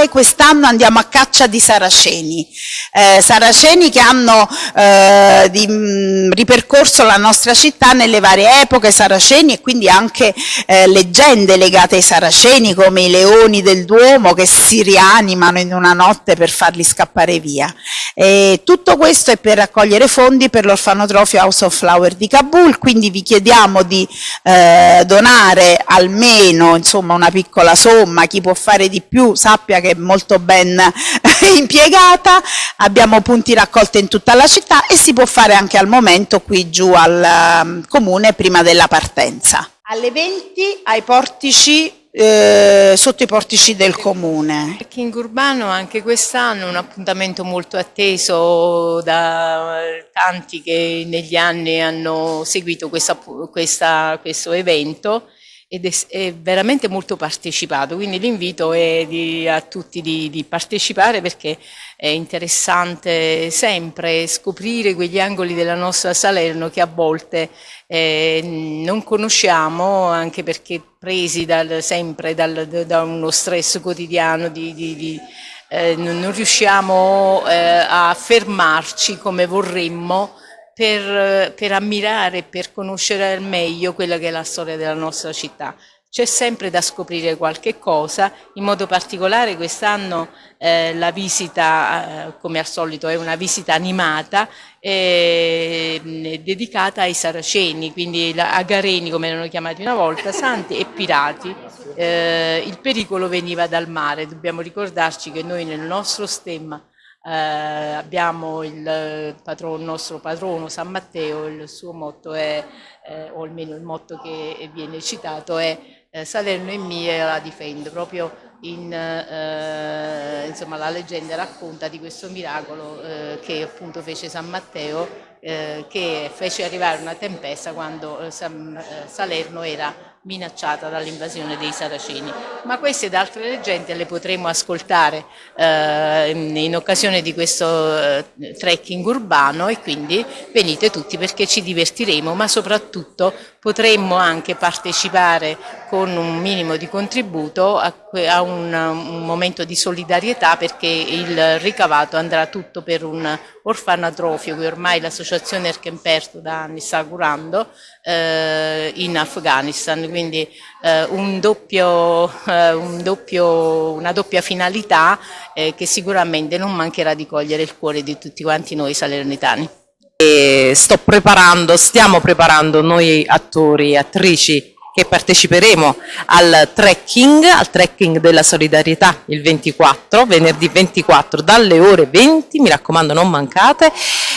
solidale, quest'anno andiamo a caccia di saraceni, eh, saraceni che hanno eh, di, mh, ripercorso la nostra città nelle varie epoche, saraceni e quindi anche eh, leggende legate ai saraceni come i leoni del Duomo che si rianimano in una notte per farli scappare via. E tutto questo è per raccogliere fondi per l'orfanotrofio House of Flower di Kabul, quindi vi chiediamo di eh, donare almeno insomma, una piccola somma, chi può fare di più sappia che è molto ben impiegata, abbiamo punti raccolti in tutta la città e si può fare anche al momento qui giù al um, comune prima della partenza. Alle 20 ai portici eh, sotto i portici del comune. Il King Urbano anche quest'anno un appuntamento molto atteso da tanti che negli anni hanno seguito questa, questa, questo evento ed è, è, veramente molto partecipato, quindi l'invito è di, a tutti di, di, partecipare perché è interessante sempre scoprire quegli angoli della nostra Salerno che a volte eh, non conosciamo anche perché presi dal, sempre dal, da uno stress quotidiano di, di eh, non riusciamo eh, a fermarci come vorremmo per, per ammirare per conoscere al meglio quella che è la storia della nostra città. C'è sempre da scoprire qualche cosa, in modo particolare quest'anno eh, la visita, eh, come al solito, è una visita animata eh, dedicata ai saraceni, quindi a Gareni come erano chiamati una volta, santi e pirati. Eh, il pericolo veniva dal mare, dobbiamo ricordarci che noi nel nostro stemma eh, abbiamo il, patrono, il, nostro patrono San Matteo, il suo motto è, eh, o almeno il motto che viene citato è eh, Salerno è mia e la difendo, proprio in, eh, insomma, la leggenda racconta di questo miracolo eh, che appunto fece San Matteo eh, che fece arrivare una tempesta quando eh, Salerno era minacciata dall'invasione dei Saraceni. Ma queste ed altre leggende le potremo ascoltare eh, in occasione di questo eh, trekking urbano e quindi venite tutti perché ci divertiremo, ma soprattutto potremmo anche partecipare con un minimo di contributo a, a un, un momento di solidarietà perché il ricavato andrà tutto per un orfanatrofio che ormai l'associazione Erkenperto da anni sta curando eh, in Afghanistan, quindi eh, un doppio, eh, un doppio, una doppia finalità eh, che sicuramente non mancherà di cogliere il cuore di tutti quanti noi salernitani. E sto preparando, stiamo preparando noi attori e attrici che parteciperemo al trekking, al trekking della solidarietà il 24, venerdì 24 dalle ore 20, mi raccomando non mancate,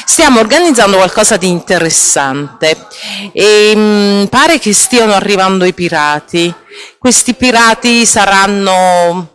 stiamo organizzando qualcosa di interessante e mh, mm, pare che stiano arrivando i pirati, questi pirati saranno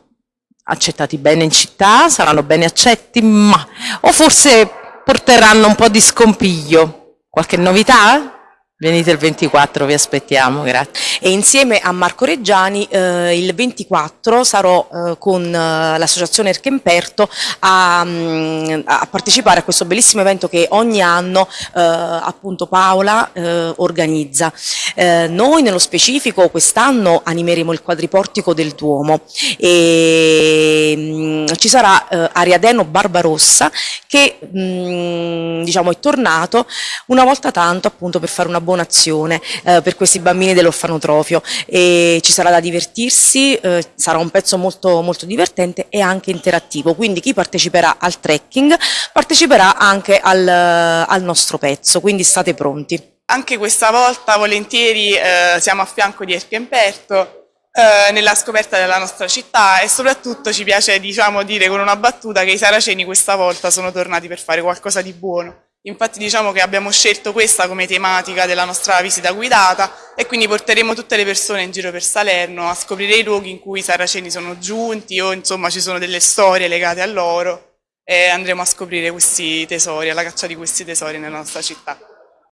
accettati bene in città, saranno bene accetti, ma o forse porteranno un po' di scompiglio. Qualche novità? Venite il 24, vi aspettiamo, grazie. E insieme a Marco Reggiani eh, il 24 sarò eh, con eh, l'associazione Erchemperto a, mm, a, partecipare a questo bellissimo evento che ogni anno eh, appunto Paola eh, organizza. Eh, noi nello specifico quest'anno animeremo il quadriportico del Duomo e mh, mm, ci sarà Ariadeno Barbarossa che mh, mm, diciamo è tornato una volta tanto appunto per fare una buona azione eh, per questi bambini dell'orfanotrofio e ci sarà da divertirsi, eh, sarà un pezzo molto, molto divertente e anche interattivo, quindi chi parteciperà al trekking parteciperà anche al, al nostro pezzo, quindi state pronti. Anche questa volta volentieri eh, siamo a fianco di Erpiemperto eh, nella scoperta della nostra città e soprattutto ci piace diciamo, dire con una battuta che i saraceni questa volta sono tornati per fare qualcosa di buono. Infatti diciamo che abbiamo scelto questa come tematica della nostra visita guidata e quindi porteremo tutte le persone in giro per Salerno a scoprire i luoghi in cui i saraceni sono giunti o insomma ci sono delle storie legate a loro e andremo a scoprire questi tesori, alla caccia di questi tesori nella nostra città.